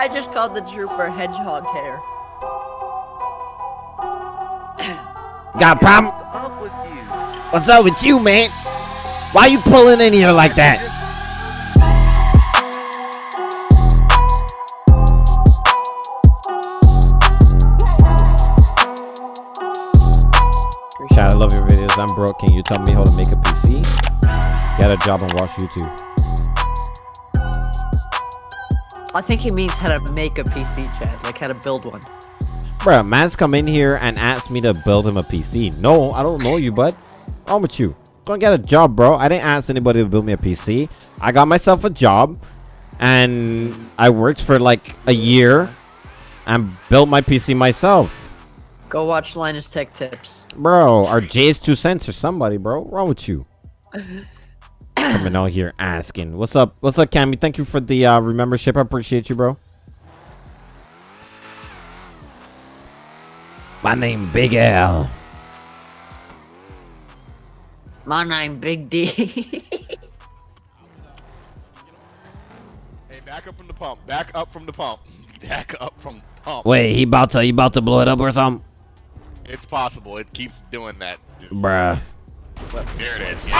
I just called the trooper hedgehog hair. Got a problem? What's up with you? What's up with you, man? Why you pulling in here like that? Chad, I love your videos. I'm broke. Can you tell me how to make a PC? Get a job and watch YouTube. I think he means how to make a PC, Chad. Like how to build one. Bruh, man's come in here and asked me to build him a PC. No, I don't know you, bud. Wrong with you? Go and get a job, bro. I didn't ask anybody to build me a PC. I got myself a job and I worked for like a year and built my PC myself. Go watch Linus Tech Tips. Bro, or JayzTwoCents or somebody, bro. Wrong with you? Coming out here asking. What's up? What's up, Cammy? Thank you for the uh, remembership. I appreciate you, bro. My name Big L. My name Big D. Hey, back up from the pump. Back up from the pump. Back up from the pump. Wait, he about to he about to blow it up or something? It's possible. It keeps doing that. Just- Bruh. There it is.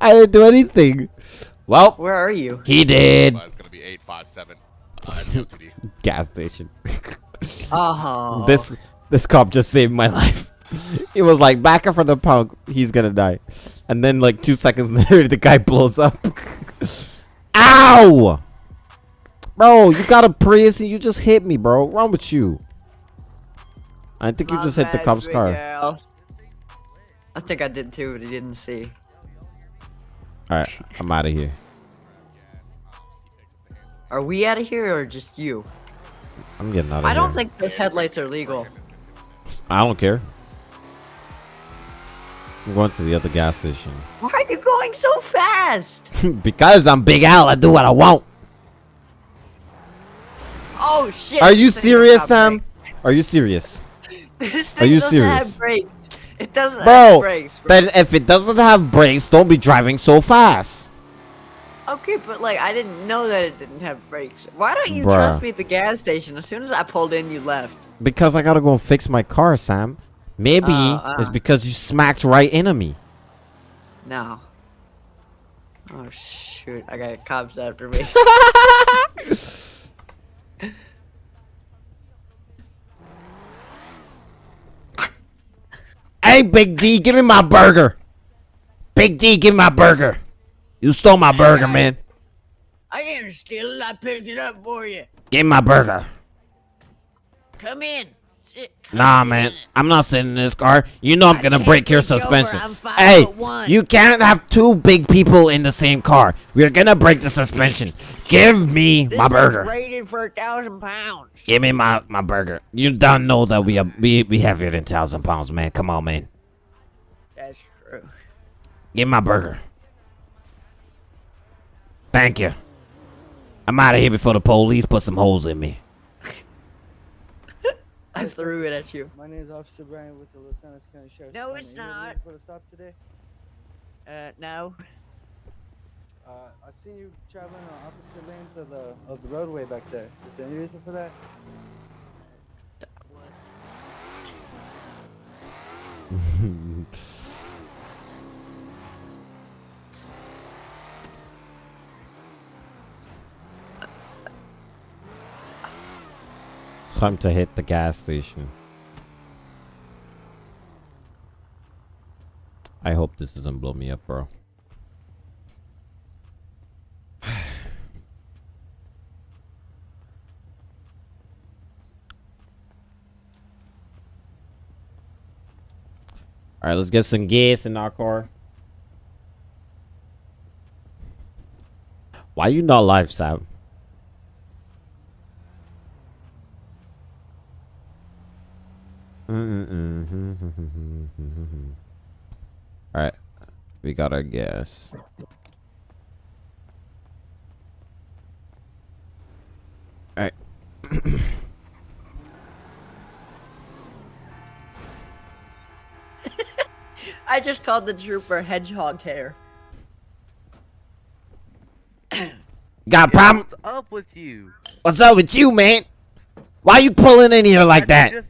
I didn't do anything. Well, Where are you? he did. It's gonna be eight five seven. Uh, Gas station. Oh. This this cop just saved my life. He was like, back up from the punk, he's gonna die. And then like two seconds later, the guy blows up. Ow! Bro, you got a Prius and you just hit me, bro. What's wrong with you? I think you My just hit the cop's car. I think I did too, but he didn't see. Alright, I'm out of here. Are we out of here or just you? I'm getting out of I here. I don't think those headlights are legal. I don't care. I'm going to the other gas station. Why are you going so fast? because I'm Big Al, I do what I want. Oh shit! Are you serious, Sam? Are you serious? This Are thing you doesn't serious? have brakes. It doesn't have Bro, brakes. Bro. then if it doesn't have brakes, don't be driving so fast. Okay, but like I didn't know that it didn't have brakes. Why don't you Bruh. trust me at the gas station? As soon as I pulled in, you left. Because I gotta go fix my car, Sam. Maybe Oh, it's uh. because you smacked right into me. No. Oh shoot! I got cops after me. Hey, Big D, give me my burger. Big D, give me my burger. You stole my burger, man. I didn't steal it. I picked it up for you. Give me my burger. Come in. Nah, man. I'm not sitting in this car. You know I'm gonna break your take you over. suspension. Hey, you can't have two big people in the same car. We're gonna break the suspension. Give me This my burger. rated for a thousand pounds. Give me my, my burger. You don't know that we are we we heavier than thousand pounds, man. Come on, man. That's true. Give me my burger. Thank you. I'm out of here before the police put some holes in me. I threw it at you. My name is Officer Brian with the Los Angeles County Sheriff's No, Department. it's You have a not. reason For the stop today, Uh, no. uh, I've seen you traveling on opposite lanes of the of the roadway back there. Is there any reason for that? Time to hit the gas station. I hope this doesn't blow me up, bro. All right, let's get some gas in our car. Why you not live, Sam? Mm-hmm. All right, we got our gas. All right. I just called the trooper hedgehog hair. Got a problem? What's up with you? What's up with you, man? Why are you pulling in here like Why'd that?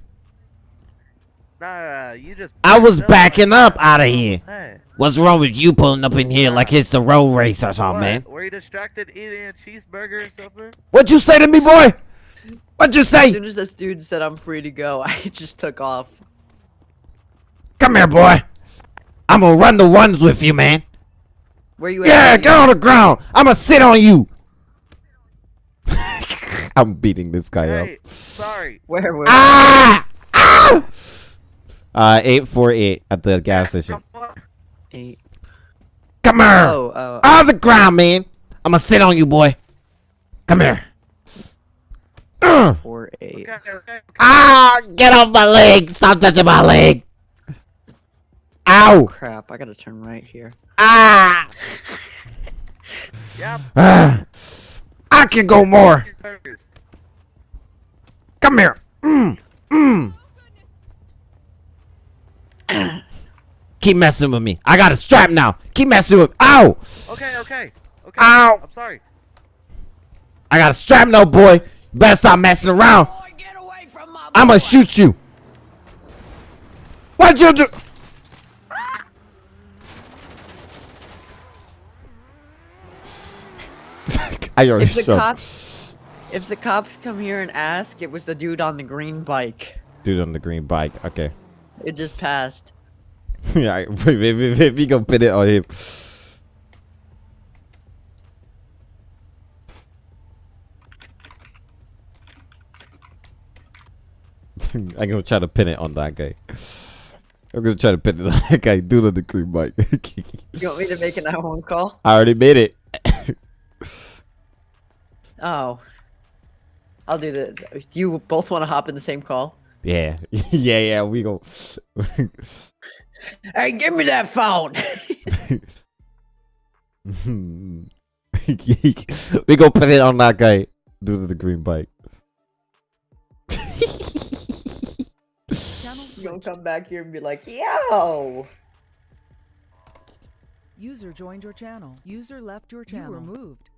You just- Nah, you just. I was up backing up out of here. Hey, What's wrong with you pulling up in here like it's the road race or something, what? man? Were you distracted eating a cheeseburger or something? What'd you say to me, boy? What'd you say? As soon as this dude said I'm free to go, I just took off. Come here, boy. I'm gonna run the ones with you, man. Where you Yeah, at? Yeah, get on the ground. I'm gonna sit on you. I'm beating this guy Hey, up. sorry. Where? Where? Ah! Ah! Uh, 848 at the gas station. Come on. Eight. Come here. Oh, oh. On the ground, man. I'm gonna sit on you, boy. Come here. Ugh. Four, eight. Ah! Get off my leg. Stop touching my leg. Ow. Crap, I gotta turn right here. Ah! Yeah. Ah. I can go more. Come here. Mm. Mm. Keep messing with me. I got a strap now. Keep messing with me. Ow! Okay, okay. Okay. Ow! I'm sorry. I got a strap now, boy. You better stop messing around. Boy, I'ma shoot you. What'd you do? I already If the shot cops, if the cops come here and ask, it was the dude on the green bike. dude on the green bike. Okay. It just passed. yeah, maybe, maybe we gonna pin it on him. I'm gonna try to pin it on that guy. I'm gonna try to pin it on that guy, dude on the green bike. You want me to make an 911 call? I already made it. Oh. I'll do the. Do you both want to hop in the same call? yeah, yeah, yeah. We go. Hey, give me that phone. we go put it on that guy, dude on the green bike. Channel you gonna come back here and be like, yo. User joined your channel. User left your channel. You were moved.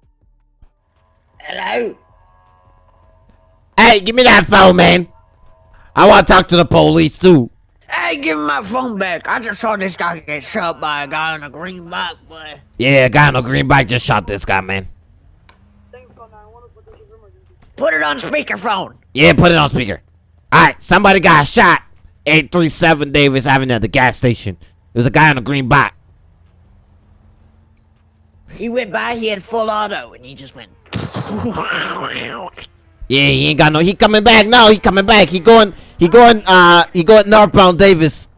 Hello. Hey, give me that phone, man. I want to talk to the police too. Give me my phone back. I just saw this guy get shot by a guy on a green bike, boy. Yeah, a guy on a green bike just shot this guy, man. Put it on speakerphone. Yeah, put it on speaker. Alright, somebody got shot. 837 Davis Avenue at the gas station. There's a guy on a green bike. He went by, he had full auto, and he just went. Yeah, he ain't got no. He coming back now. He coming back. He going. He going. Uh, he going northbound Davis.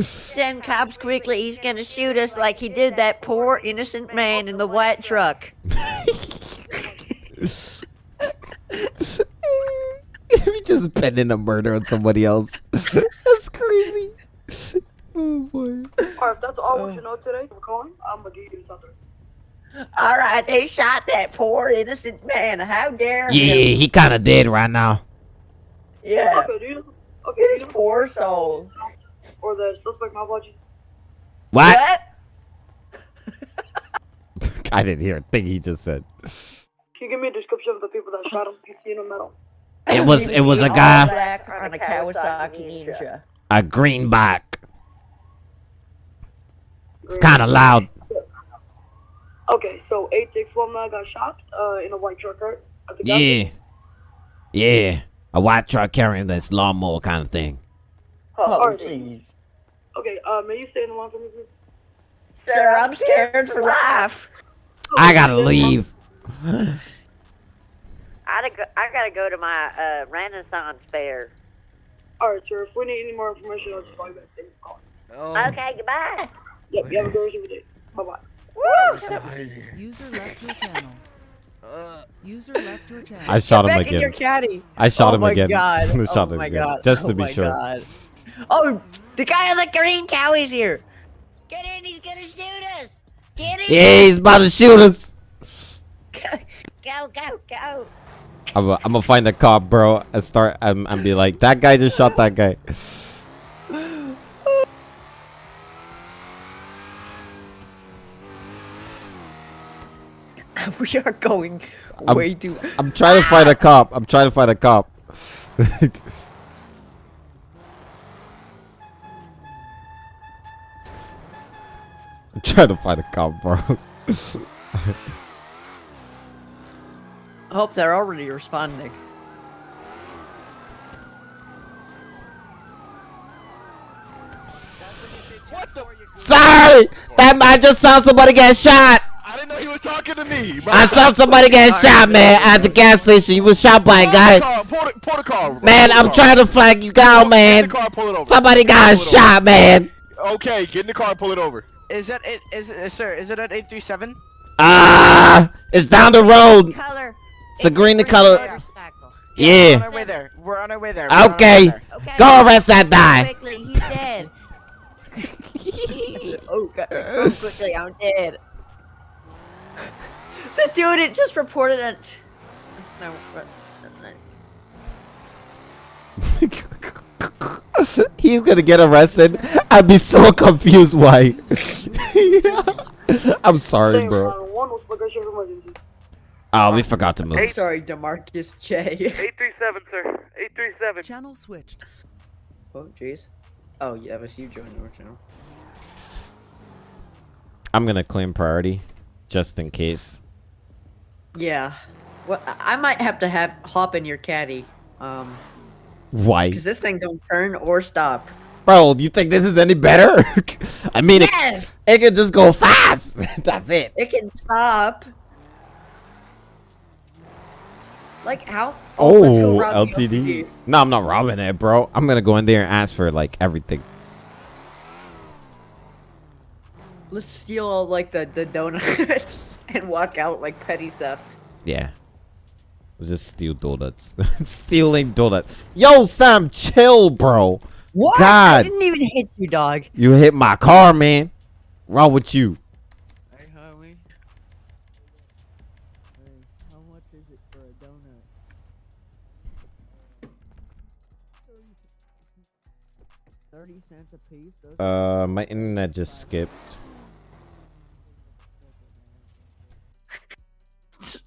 Send cops quickly, he's gonna shoot us like he did that poor innocent man in the white truck. we just pending a murder on somebody else. That's crazy. Oh boy. Alright, that's all we should know today for calling, I'm gonna give you something. Alright, they shot that poor innocent man. How dare Yeah, him? he kind of dead right now. Yeah. Okay, do you okay, do His you poor soul. or the suspect malpractice? What? What? I didn't hear a thing he just said. Can you give me a description of the people that shot him? PC in metal. It was. It was a guy. on a Kawasaki Ninja. A green bike. It's kind of loud. Okay, so 861 man got shot uh, in a white truck, right? At the gas Yeah. Yeah. A white truck carrying this lawnmower kind of thing. Uh, Oh, jeez. Okay, uh, may you stay in the line for me, please? Sir, I'm scared for life. I gotta leave. I gotta go, I gotta go to my uh, Renaissance fair. Alright, sir. If we need any more information, I'll just call you back. Thank you for calling. Oh, Okay, goodbye. Yep, you have a good rest of your day. Bye bye. User left your channel. uh, User left your channel. I shot him Back in your again. caddy. I shot oh him again. God. I shot oh him my again. God. Just oh to be my sure. God. Oh, the guy on the green cow is here. Get in, he's gonna shoot us. Get in. Yeah, he's about to shoot us. Go, go, go. I'm gonna I'm gonna find the cop, bro, and start and, and be like, that guy just shot that guy. we are going I'm- way too. I'm trying to fight a ah! cop. I'm trying to fight a cop. I'm trying to fight a cop, bro. I hope they're already responding. Sorry! That might just saw somebody get shot! I didn't know he was talking to me. Bro. I saw somebody get shot, man, at the gas station. He was shot by a guy. Pull the, pull the car. bro. Man, I'm trying to flag you down, Get in man. the car, pull it over. Somebody got Pull it over. shot, man. Okay, get in the car, and pull it over. Is that it? Is it, sir? Is it at eight three seven? Ah, it's down the road. Color. It's a green the color. motorcycle. We're on Yeah. our way there. We're on our way there. We're on way Okay. there. Okay. Go arrest that guy. Quickly, he's dead. Oh god, go quickly, I'm dead. The dude it just reported it. No, but- He's gonna get arrested. I'd be so confused why. I'm sorry, bro. one was bagage of emergency. Oh, we forgot to move. I'm sorry, Demarcus J. 837, sir. 837. Channel switched. oh jeez. Oh yeah, it was you joining our channel. I'm gonna claim priority, just in case. Yeah. Well, I might have to have hop in your caddy. Um, Why, because this thing don't turn or stop. bro? Do you think this is any better? I mean, it, Yes, it can just go fast. That's it. it can stop. Like how? Oh, rob the LTD. No, I'm not robbing it, bro. I'm gonna go in there and ask for like everything. Let's steal all like the the donuts and walk out like petty theft. Yeah. Let's just steal donuts. Stealing donuts. Yo, Sam, chill, bro. What? God. I didn't even hit you, dog. You hit my car, man. Wrong with you? Hey, homie. how much is it for a donut? Thirty cents a piece. Uh, my internet just skipped.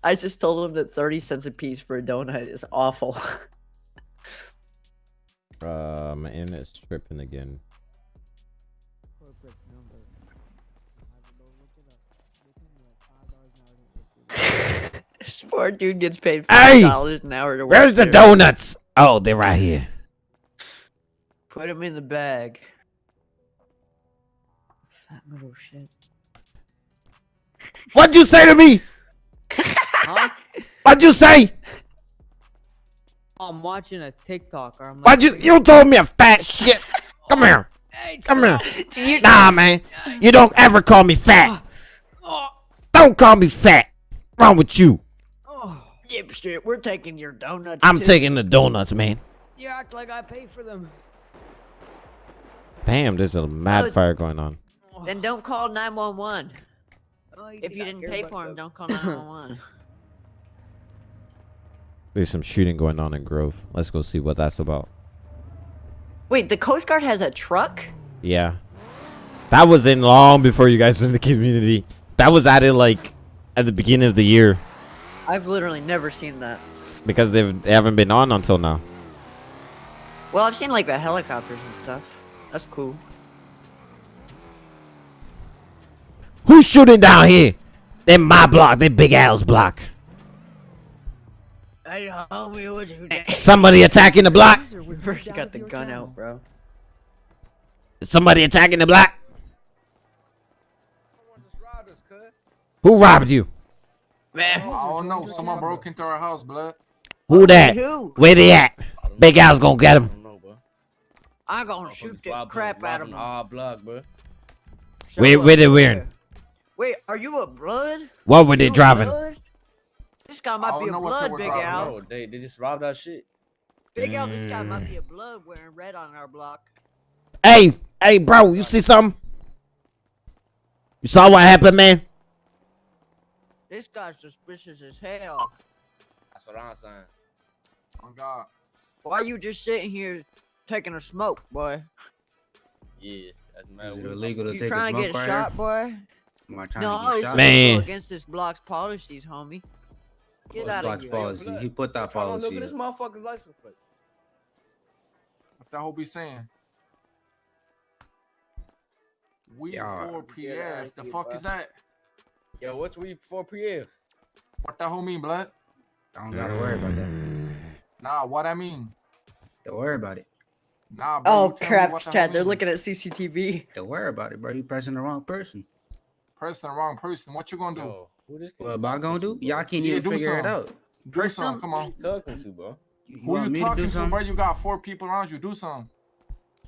I just told him that 30 cents a piece for a donut is awful. Uh, my internet's tripping again. this poor dude gets paid $5 an hour to work Where's the there. donuts? Oh, they're right here. Put them in the bag. Fat little shit. What'd you say to me? Huh? What'd you say? I'm watching a TikTok or I'm like, Why'd you? You told me a fat shit. Come here. Come here. You- Nah, man. You don't ever call me fat. Oh. Oh. Don't call me fat. Wrong with you? oh, Dipshit, we're taking your donuts. I'm too. taking the donuts, man. you act like I pay for them. Damn, there's a mad Oh. fire going on. Then don't call 911. Oh, If you didn't pay for him, them? don't call 911. There's some shooting going on in Grove. Let's go see what that's about. Wait, the Coast Guard has a truck? Yeah. That was in long before you guys were in the community. That was added like at the beginning of the year I've literally never seen that. because they've they haven't been on until now. Well, I've seen like the helicopters and stuff. That's cool. Who's shooting down here? They my block. They Big Al's block. Somebody attacking the block. User was Bro, moved you out got the gun channel. out, bro. Somebody attacking the block. Someone just robbed us, cuz. Who robbed you? Man, I don't know. Someone broke into our house, blood. Who that? who? Where they at? Big Al's gonna get him. I'm gonna shoot the crap out of him. All block, bro. Show Where- where they wearing? Wait, are you a blood? What were they You a driving? Blood? This guy might be a know what they blood, Big Al. no. they, they just robbed our shit. Big Al, this guy Mm. might be a blood wearing red on our block. Hey, hey, bro, you see something? You saw what happened, man? This guy's suspicious as hell. That's what I'm saying. Oh God. Why you just sitting here taking a smoke, boy? Yeah, that's mad. Is it illegal to You take a trying to get right shot, boy? Am I trying No, to get shot? Man. against this block's policies, homie. Get out Block's of here. policy? He put that Trying to policy. look at this up. motherfucker's license plate. What that whole be saying? We Yeah. for PF. The fuck is that? Yo, what's we for PF? What that whole mean, blood? I don't gotta worry about that. Nah, what I mean? Don't worry about it. Nah, bro. Oh you tell me crap, the Chad! They're mean. looking at CCTV. Don't worry about it, bro. You pressing the wrong person. Pressing the wrong person. What you gonna do? Yo, who this What am I gonna do? Y'all can't Yeah, even do figure it something. out. Do something. Come on. talking to, bro? You Who you me to talking to, something? bro? You got four people around you. Do something.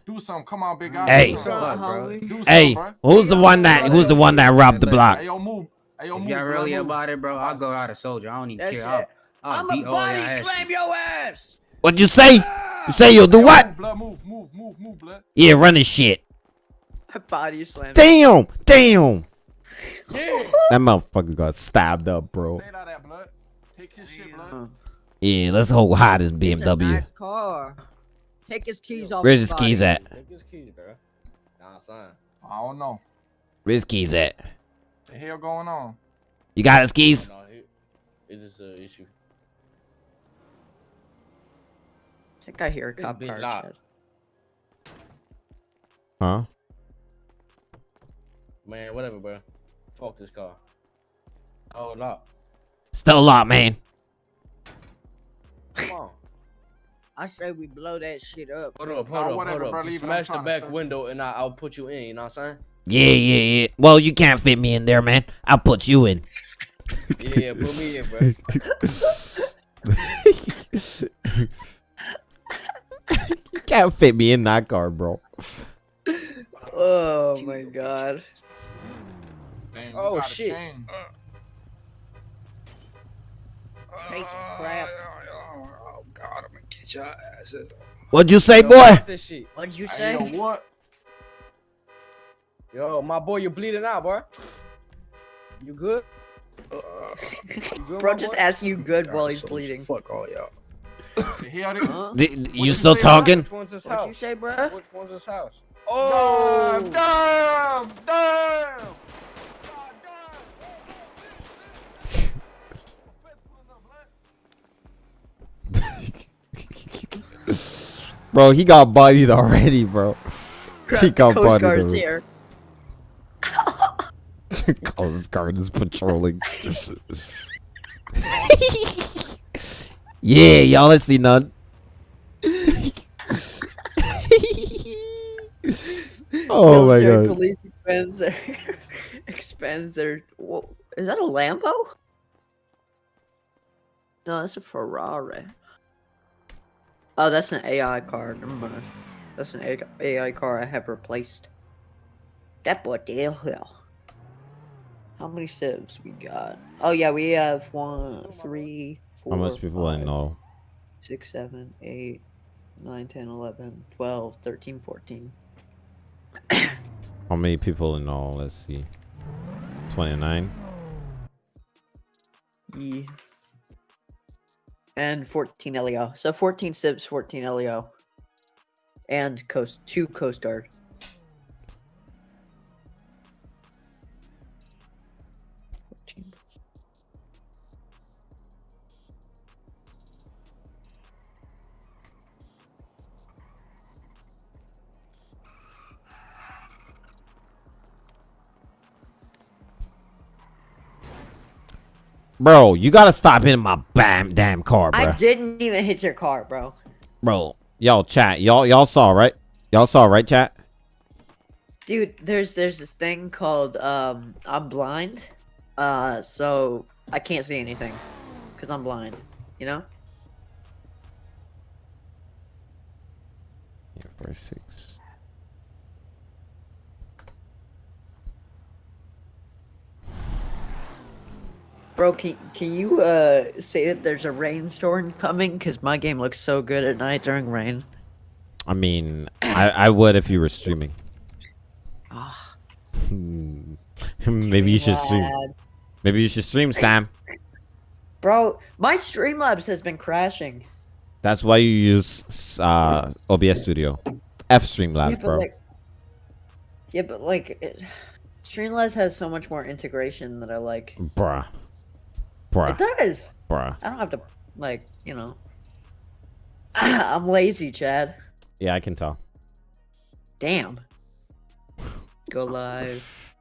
Do something. Come on, big guy. Hey. Do Fuck, something. bro. Do something, Hey, bro. who's the one that who's the one that robbed the block? Hey, yo, move. Hey, yo, If y'all really move. about it, bro, I'll go out a soldier. I don't even That's care. I'll, I'll I'ma beat all body slam your ass. What'd you say? You say you'll do what? Blood, move, move, move, move, blood. Yeah, run this shit. Body slam. Damn, damn. That motherfucker got stabbed up, bro. Out that, blood. Take his shit. Yeah, let's hold high this It's a BMW. nice car. Take his keys off. Where's his his keys at? Take his keys, bro. Nah, son. I don't know. Where's his keys at? The hell going on? You got his keys? No, is this an issue? I think I hear a This cop bitch car. locked. Huh? Man, whatever, bro. Fuck this car. Oh, lock. Still locked, man. Come on. I say we blow that shit up. Hold up, Nah, hold up, whatever, hold up. leave Smash the back window and I, I'll put you in. You know what I'm saying? Yeah, yeah, yeah. Well, you can't fit me in there, man. I'll put you in. Yeah, yeah, put me in, bro. you can't fit me in that car, bro. Oh my god. Damn, you Oh, shit. chain. Take some oh, crap. Oh, oh, oh God, I'm gonna get your asses. What'd you say, Yo, boy? fuck this shit. What'd you Hey, say? yo, what? Yo, my boy, you're bleeding out, bro. You good? Uh, you good, Bro just boy? asked you good while he's bleeding. Fuck all y'all. The hell they- Huh? D- d- you you still say, talking? Which one's his What'd you house? say, bruh? Which one's his house? Oh, damn, damn. Bro, he got bodied already, bro. He got Coast bodied Guard's already. here. Coast Guard is patrolling. yeah, y'all ain't see none. oh my god. Police expands their expands their. Whoa, is that a Lambo? No, that's a Ferrari. Oh, that's an AI car. Never mm-hmm. mind. That's an AI car I have replaced. That boy did hell. How many civs we got? Oh yeah, we have one, three, four. How much people I know? Six, seven, eight, nine, ten, eleven, twelve, thirteen, fourteen. How many people in all? Let's see. 29. Yeah. And 14 LEO. So 14 civs, 14 LEO. And Coast two Coast Guard. Bro, you gotta stop hitting my bam damn car, bro. I didn't even hit your car, bro. Bro, y'all chat. Y'all y'all saw right? Y'all saw right, chat? Dude, there's there's this thing called um I'm blind. Uh so I can't see anything cuz I'm blind, you know? Yeah, four, six. Bro, can, can you uh say that there's a rainstorm coming cuz my game looks so good at night during rain. I mean, I, I would if you were streaming. Ah. Maybe you should stream. Maybe you should stream, Sam. Bro, my Streamlabs has been crashing. That's why you use uh, OBS Studio. F Streamlabs, but bro. like Yeah, but like it, Streamlabs has so much more integration that I like. Bruh. Bruh. It does. Bruh. I don't have to like, you know. I'm lazy, Chad. Yeah, I can tell. Damn. Go live.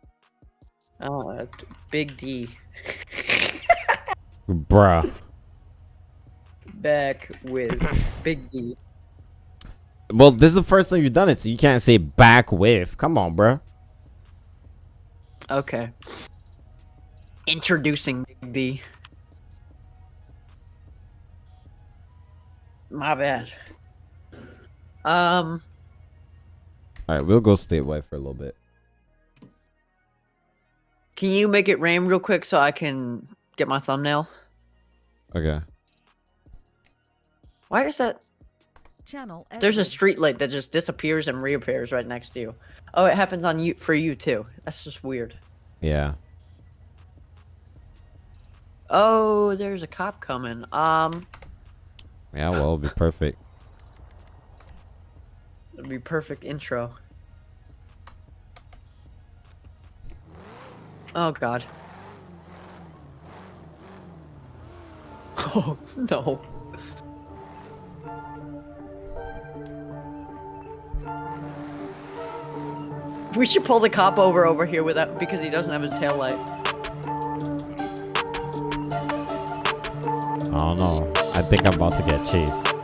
Oh, uh, Big D. Bruh. Back with Big D. Well, this is the first time you've done it, so you can't say back with. Come on, bruh. Okay. Introducing Big D. My bad. Um, Alright, we'll go statewide for a little bit. can you make it rain real quick so I can get my thumbnail? Okay. Why is that? Channel. There's a edited. street light that just disappears and reappears right next to you. Oh, it happens on you for you too. That's just weird. Yeah. Oh, there's a cop coming. Um, Yeah, well, it'll be perfect. it'd be perfect intro. Oh God. Oh no. We should pull the cop over over here without because he doesn't have his tail light. I don't know. I think I'm about to get chased.